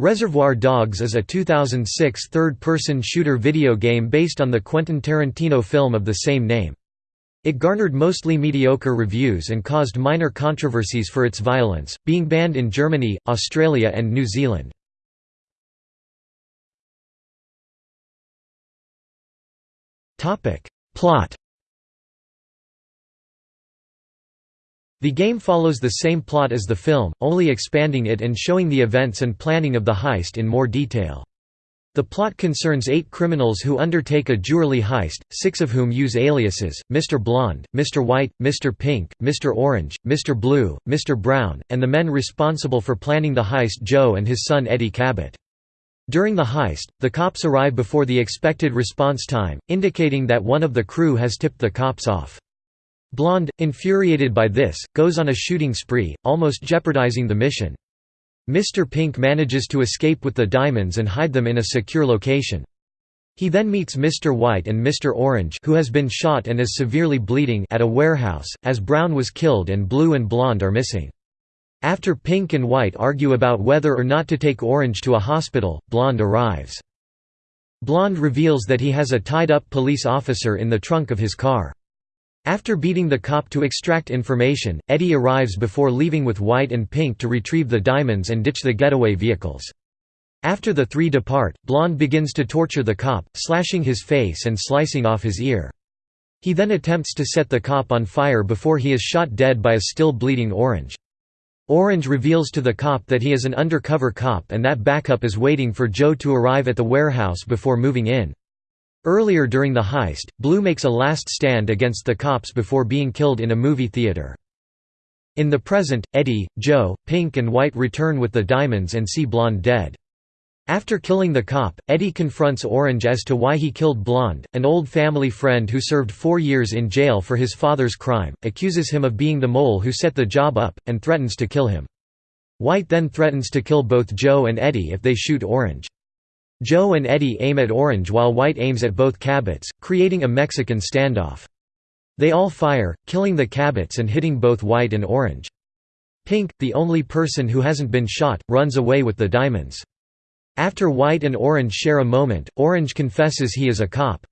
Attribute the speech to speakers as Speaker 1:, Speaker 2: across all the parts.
Speaker 1: Reservoir Dogs is a 2006 third-person shooter video game based on the Quentin Tarantino film of the same name. It garnered mostly mediocre reviews and caused minor controversies for its violence, being banned in Germany, Australia and New Zealand. Plot The game follows the same plot as the film, only expanding it and showing the events and planning of the heist in more detail. The plot concerns eight criminals who undertake a jewelry heist, six of whom use aliases, Mr. Blonde, Mr. White, Mr. Pink, Mr. Orange, Mr. Blue, Mr. Brown, and the men responsible for planning the heist Joe and his son Eddie Cabot. During the heist, the cops arrive before the expected response time, indicating that one of the crew has tipped the cops off. Blonde, infuriated by this, goes on a shooting spree, almost jeopardizing the mission. Mr. Pink manages to escape with the diamonds and hide them in a secure location. He then meets Mr. White and Mr. Orange who has been shot and is severely bleeding at a warehouse, as Brown was killed and Blue and Blonde are missing. After Pink and White argue about whether or not to take Orange to a hospital, Blonde arrives. Blonde reveals that he has a tied-up police officer in the trunk of his car. After beating the cop to extract information, Eddie arrives before leaving with White and Pink to retrieve the diamonds and ditch the getaway vehicles. After the three depart, Blonde begins to torture the cop, slashing his face and slicing off his ear. He then attempts to set the cop on fire before he is shot dead by a still bleeding Orange. Orange reveals to the cop that he is an undercover cop and that backup is waiting for Joe to arrive at the warehouse before moving in. Earlier during the heist, Blue makes a last stand against the cops before being killed in a movie theater. In the present, Eddie, Joe, Pink and White return with the diamonds and see Blonde dead. After killing the cop, Eddie confronts Orange as to why he killed Blonde, an old family friend who served four years in jail for his father's crime, accuses him of being the mole who set the job up, and threatens to kill him. White then threatens to kill both Joe and Eddie if they shoot Orange. Joe and Eddie aim at Orange while White aims at both Cabots, creating a Mexican standoff. They all fire, killing the Cabots and hitting both White and Orange. Pink, the only person who hasn't been shot, runs away with the diamonds. After White and Orange share a moment, Orange confesses he is a cop.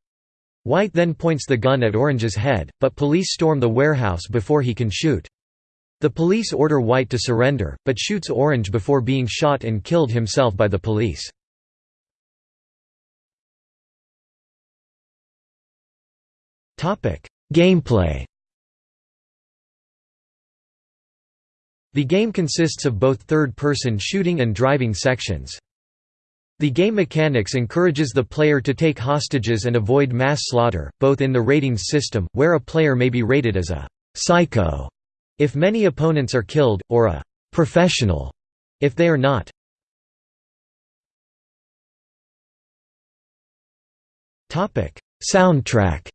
Speaker 1: White then points the gun at Orange's head, but police storm the warehouse before he can shoot. The police order White to surrender, but shoots Orange before being shot and killed himself by the police. Gameplay The game consists of both third-person shooting and driving sections. The game mechanics encourages the player to take hostages and avoid mass slaughter, both in the ratings system, where a player may be rated as a «psycho» if many opponents are killed, or a «professional» if they are not. Soundtrack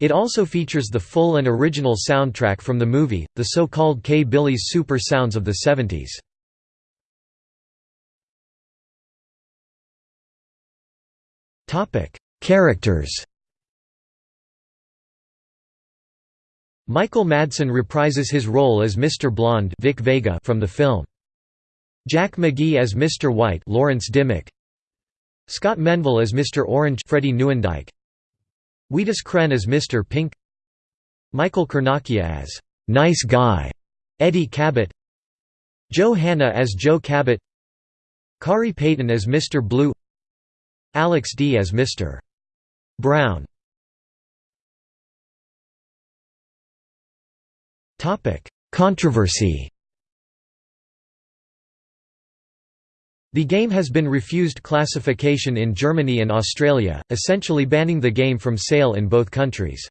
Speaker 1: It also features the full and original soundtrack from the movie, the so-called K-Billy's Super Sounds of the 70s. Characters Michael Madsen reprises his role as Mr. Blonde Vic Vega from the film. Jack McGee as Mr. White Lawrence Dimmick. Scott Menville as Mr. Orange Freddie Newandyke. Wheatus Kren as Mr. Pink Michael Kernacchia as «nice guy» Eddie Cabot Joe Hanna as Joe Cabot Khary Payton as Mr. Blue Alex D as Mr. Brown Controversy The game has been refused classification in Germany and Australia, essentially banning the game from sale in both countries.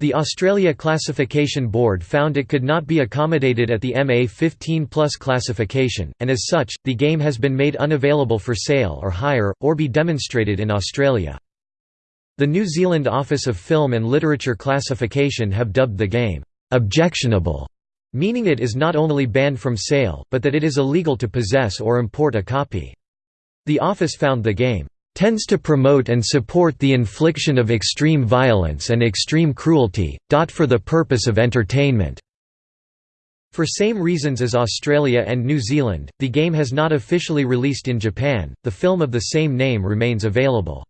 Speaker 1: The Australia Classification Board found it could not be accommodated at the MA 15 Plus classification, and as such, the game has been made unavailable for sale or hire, or be demonstrated in Australia. The New Zealand Office of Film and Literature Classification have dubbed the game, "...objectionable", meaning it is not only banned from sale, but that it is illegal to possess or import a copy. The office found the game tends to promote and support the infliction of extreme violence and extreme cruelty, dot for the purpose of entertainment. For same reasons as Australia and New Zealand, the game has not officially released in Japan. The film of the same name remains available.